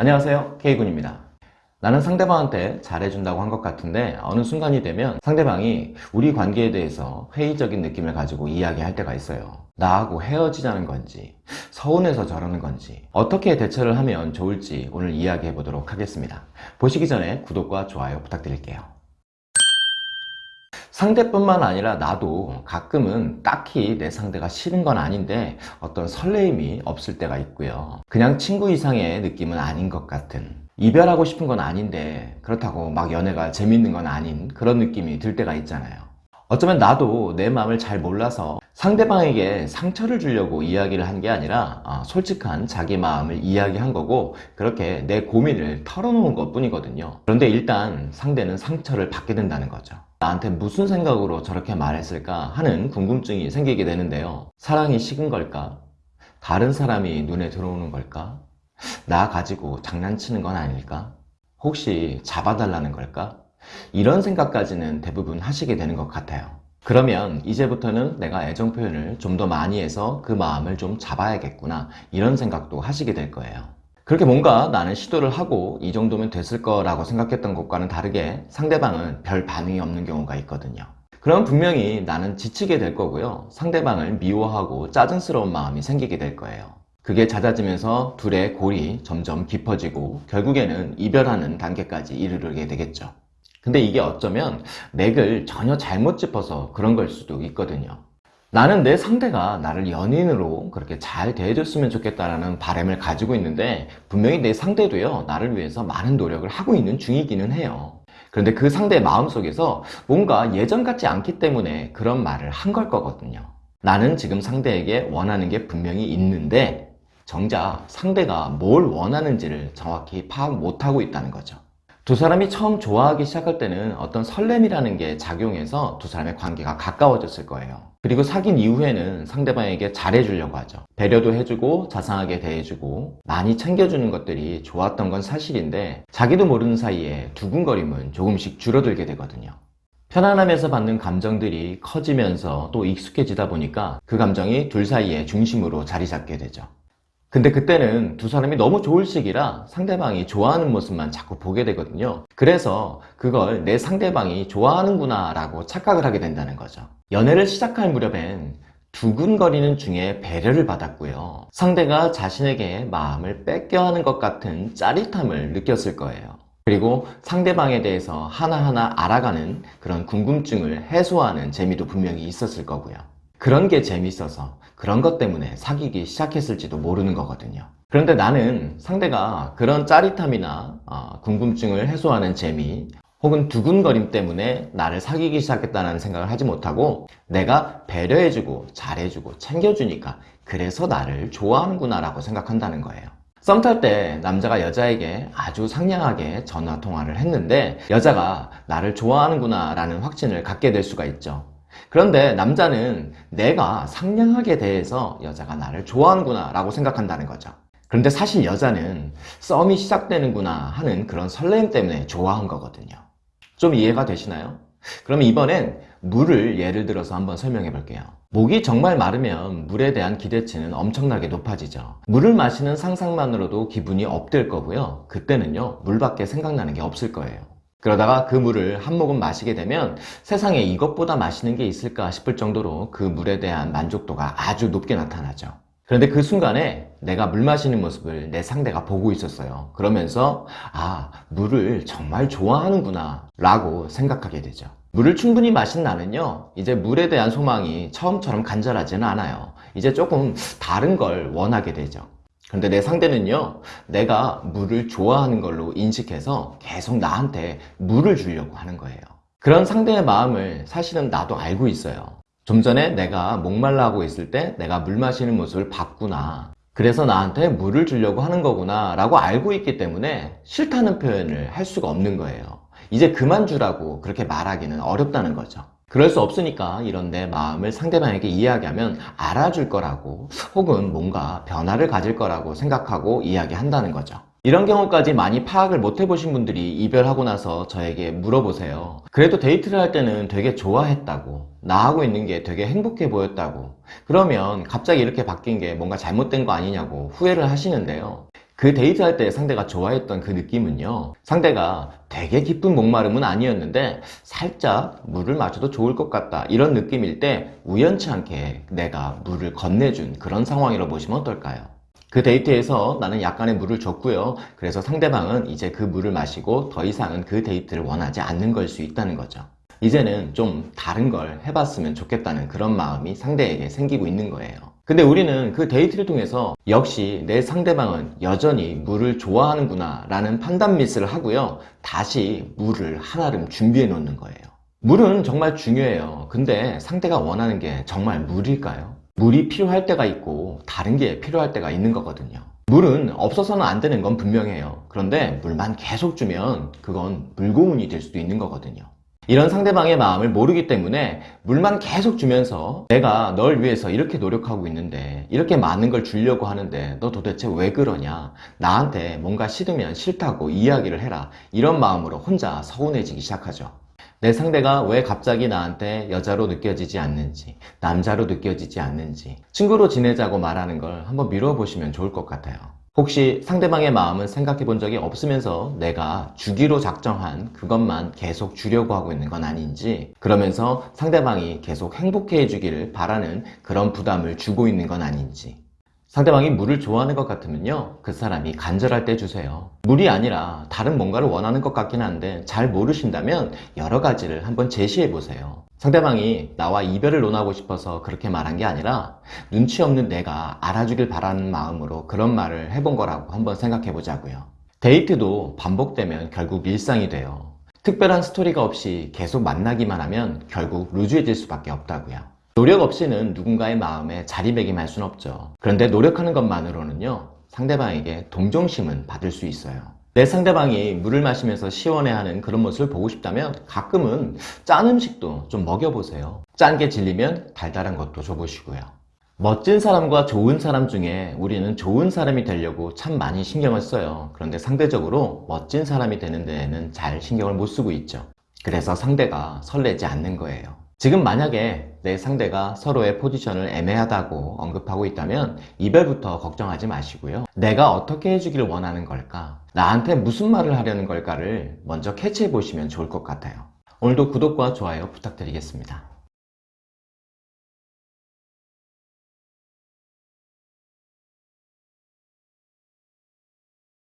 안녕하세요. K군입니다. 나는 상대방한테 잘해준다고 한 것 같은데 어느 순간이 되면 상대방이 우리 관계에 대해서 회의적인 느낌을 가지고 이야기할 때가 있어요. 나하고 헤어지자는 건지 서운해서 저러는 건지 어떻게 대처를 하면 좋을지 오늘 이야기해 보도록 하겠습니다. 보시기 전에 구독과 좋아요 부탁드릴게요 상대뿐만 아니라 나도 가끔은 딱히 내 상대가 싫은 건 아닌데 어떤 설레임이 없을 때가 있고요. 그냥 친구 이상의 느낌은 아닌 것 같은 이별하고 싶은 건 아닌데 그렇다고 막 연애가 재밌는 건 아닌 그런 느낌이 들 때가 있잖아요. 어쩌면 나도 내 마음을 잘 몰라서 상대방에게 상처를 주려고 이야기를 한 게 아니라 아, 솔직한 자기 마음을 이야기한 거고 그렇게 내 고민을 털어놓은 것 뿐이거든요. 그런데 일단 상대는 상처를 받게 된다는 거죠 나한테 무슨 생각으로 저렇게 말했을까 하는 궁금증이 생기게 되는데요 사랑이 식은 걸까? 다른 사람이 눈에 들어오는 걸까? 나 가지고 장난치는 건 아닐까? 혹시 잡아달라는 걸까? 이런 생각까지는 대부분 하시게 되는 것 같아요 그러면 이제부터는 내가 애정 표현을 좀 더 많이 해서 그 마음을 좀 잡아야겠구나 이런 생각도 하시게 될 거예요 그렇게 뭔가 나는 시도를 하고 이 정도면 됐을 거라고 생각했던 것과는 다르게 상대방은 별 반응이 없는 경우가 있거든요. 그럼 분명히 나는 지치게 될 거고요. 상대방을 미워하고 짜증스러운 마음이 생기게 될 거예요. 그게 잦아지면서 둘의 골이 점점 깊어지고 결국에는 이별하는 단계까지 이르게 되겠죠. 근데 이게 어쩌면 맥을 전혀 잘못 짚어서 그런 걸 수도 있거든요 나는 내 상대가 나를 연인으로 그렇게 잘 대해줬으면 좋겠다라는 바람을 가지고 있는데 분명히 내 상대도요 나를 위해서 많은 노력을 하고 있는 중이기는 해요. 그런데 그 상대의 마음속에서 뭔가 예전 같지 않기 때문에 그런 말을 한 걸 거거든요. 나는 지금 상대에게 원하는 게 분명히 있는데 정작 상대가 뭘 원하는지를 정확히 파악 못하고 있다는 거죠 두 사람이 처음 좋아하기 시작할 때는 어떤 설렘이라는 게 작용해서 두 사람의 관계가 가까워졌을 거예요. 그리고 사귄 이후에는 상대방에게 잘해주려고 하죠. 배려도 해주고 자상하게 대해주고 많이 챙겨주는 것들이 좋았던 건 사실인데 자기도 모르는 사이에 두근거림은 조금씩 줄어들게 되거든요. 편안함에서 받는 감정들이 커지면서 또 익숙해지다 보니까 그 감정이 둘 사이의 중심으로 자리 잡게 되죠 근데 그때는 두 사람이 너무 좋을 시기라 상대방이 좋아하는 모습만 자꾸 보게 되거든요. 그래서 그걸 내 상대방이 좋아하는구나 라고 착각을 하게 된다는 거죠. 연애를 시작할 무렵엔 두근거리는 중에 배려를 받았고요. 상대가 자신에게 마음을 뺏겨 하는 것 같은 짜릿함을 느꼈을 거예요. 그리고 상대방에 대해서 하나하나 알아가는 그런 궁금증을 해소하는 재미도 분명히 있었을 거고요 그런 게 재밌어서 그런 것 때문에 사귀기 시작했을지도 모르는 거거든요. 그런데 나는 상대가 그런 짜릿함이나 어, 궁금증을 해소하는 재미 혹은 두근거림 때문에 나를 사귀기 시작했다는 생각을 하지 못하고 내가 배려해주고 잘해주고 챙겨주니까 그래서 나를 좋아하는구나 라고 생각한다는 거예요. 썸 탈 때 남자가 여자에게 아주 상냥하게 전화 통화를 했는데 여자가 나를 좋아하는구나 라는 확신을 갖게 될 수가 있죠 그런데 남자는 내가 상냥하게 대해서 여자가 나를 좋아하는구나 라고 생각한다는 거죠. 그런데 사실 여자는 썸이 시작되는구나 하는 그런 설렘 때문에 좋아한 거거든요. 좀 이해가 되시나요? 그럼 이번엔 물을 예를 들어서 한번 설명해 볼게요. 목이 정말 마르면 물에 대한 기대치는 엄청나게 높아지죠. 물을 마시는 상상만으로도 기분이 업될 거고요. 그때는요 물밖에 생각나는 게 없을 거예요 그러다가 그 물을 한 모금 마시게 되면 세상에 이것보다 맛있는 게 있을까 싶을 정도로 그 물에 대한 만족도가 아주 높게 나타나죠. 그런데 그 순간에 내가 물 마시는 모습을 내 상대가 보고 있었어요. 그러면서 아 물을 정말 좋아하는구나 라고 생각하게 되죠. 물을 충분히 마신 나는요 이제 물에 대한 소망이 처음처럼 간절하지는 않아요. 이제 조금 다른 걸 원하게 되죠 근데 내 상대는요 내가 물을 좋아하는 걸로 인식해서 계속 나한테 물을 주려고 하는 거예요. 그런 상대의 마음을 사실은 나도 알고 있어요. 좀 전에 내가 목말라 하고 있을 때 내가 물 마시는 모습을 봤구나. 그래서 나한테 물을 주려고 하는 거구나 라고 알고 있기 때문에 싫다는 표현을 할 수가 없는 거예요. 이제 그만 주라고 그렇게 말하기는 어렵다는 거죠 그럴 수 없으니까 이런 내 마음을 상대방에게 이야기하면 알아줄 거라고 혹은 뭔가 변화를 가질 거라고 생각하고 이야기한다는 거죠. 이런 경우까지 많이 파악을 못 해보신 분들이 이별하고 나서 저에게 물어보세요. 그래도 데이트를 할 때는 되게 좋아했다고 나하고 있는 게 되게 행복해 보였다고. 그러면 갑자기 이렇게 바뀐 게 뭔가 잘못된 거 아니냐고 후회를 하시는데요 그 데이트할 때 상대가 좋아했던 그 느낌은요 상대가 되게 깊은 목마름은 아니었는데 살짝 물을 마셔도 좋을 것 같다 이런 느낌일 때 우연치 않게 내가 물을 건네준 그런 상황이라고 보시면 어떨까요? 그 데이트에서 나는 약간의 물을 줬고요. 그래서 상대방은 이제 그 물을 마시고 더 이상은 그 데이트를 원하지 않는 걸 수 있다는 거죠. 이제는 좀 다른 걸 해봤으면 좋겠다는 그런 마음이 상대에게 생기고 있는 거예요 근데 우리는 그 데이트를 통해서 역시 내 상대방은 여전히 물을 좋아하는구나 라는 판단 미스를 하고요. 다시 물을 한아름 준비해 놓는 거예요. 물은 정말 중요해요. 근데 상대가 원하는 게 정말 물일까요? 물이 필요할 때가 있고 다른 게 필요할 때가 있는 거거든요. 물은 없어서는 안 되는 건 분명해요. 그런데 물만 계속 주면 그건 물고문이 될 수도 있는 거거든요 이런 상대방의 마음을 모르기 때문에 물만 계속 주면서 내가 널 위해서 이렇게 노력하고 있는데 이렇게 많은 걸 주려고 하는데 너 도대체 왜 그러냐? 나한테 뭔가 싫으면 싫다고 이야기를 해라. 이런 마음으로 혼자 서운해지기 시작하죠. 내 상대가 왜 갑자기 나한테 여자로 느껴지지 않는지 남자로 느껴지지 않는지 친구로 지내자고 말하는 걸 한번 미뤄보시면 좋을 것 같아요 혹시 상대방의 마음은 생각해 본 적이 없으면서 내가 주기로 작정한 그것만 계속 주려고 하고 있는 건 아닌지 그러면서 상대방이 계속 행복해 해주기를 바라는 그런 부담을 주고 있는 건 아닌지 상대방이 물을 좋아하는 것 같으면요 그 사람이 간절할 때 주세요. 물이 아니라 다른 뭔가를 원하는 것 같긴 한데 잘 모르신다면 여러 가지를 한번 제시해 보세요. 상대방이 나와 이별을 논하고 싶어서 그렇게 말한 게 아니라 눈치 없는 내가 알아주길 바라는 마음으로 그런 말을 해본 거라고 한번 생각해 보자고요. 데이트도 반복되면 결국 일상이 돼요. 특별한 스토리가 없이 계속 만나기만 하면 결국 루즈해질 수밖에 없다고요 노력 없이는 누군가의 마음에 자리매김할 수는 없죠. 그런데 노력하는 것만으로는요 상대방에게 동정심은 받을 수 있어요. 내 상대방이 물을 마시면서 시원해하는 그런 모습을 보고 싶다면 가끔은 짠 음식도 좀 먹여보세요. 짠 게 질리면 달달한 것도 줘보시고요. 멋진 사람과 좋은 사람 중에 우리는 좋은 사람이 되려고 참 많이 신경을 써요. 그런데 상대적으로 멋진 사람이 되는 데에는 잘 신경을 못 쓰고 있죠. 그래서 상대가 설레지 않는 거예요 지금 만약에 내 상대가 서로의 포지션을 애매하다고 언급하고 있다면 이별부터 걱정하지 마시고요. 내가 어떻게 해주기를 원하는 걸까? 나한테 무슨 말을 하려는 걸까를 먼저 캐치해 보시면 좋을 것 같아요. 오늘도 구독과 좋아요 부탁드리겠습니다